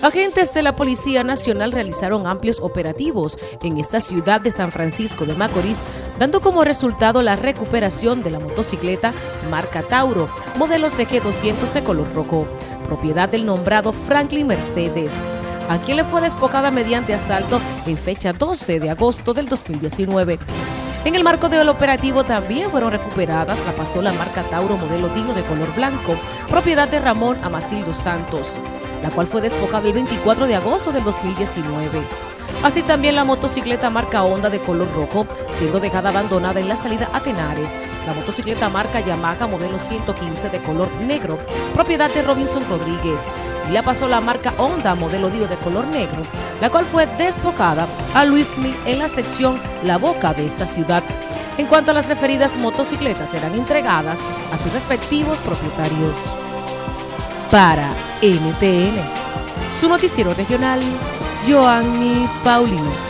Agentes de la Policía Nacional realizaron amplios operativos en esta ciudad de San Francisco de Macorís, dando como resultado la recuperación de la motocicleta marca Tauro, modelo CG200 de color rojo, propiedad del nombrado Franklin Mercedes, a quien le fue despojada mediante asalto en fecha 12 de agosto del 2019. En el marco del operativo también fueron recuperadas la pasola marca Tauro modelo Dino de color blanco, propiedad de Ramón Amacildo Santos, la cual fue despojada el 24 de agosto del 2019. Así también la motocicleta marca Honda de color rojo, siendo dejada abandonada en la salida a Tenares. La motocicleta marca Yamaha modelo 115 de color negro, propiedad de Robinson Rodríguez. Y la pasó la marca Honda modelo Dio de color negro, la cual fue despojada a Luis Mil en la sección La Boca de esta ciudad. En cuanto a las referidas motocicletas, serán entregadas a sus respectivos propietarios. Para NTN, su noticiero regional, Joanny Paulino.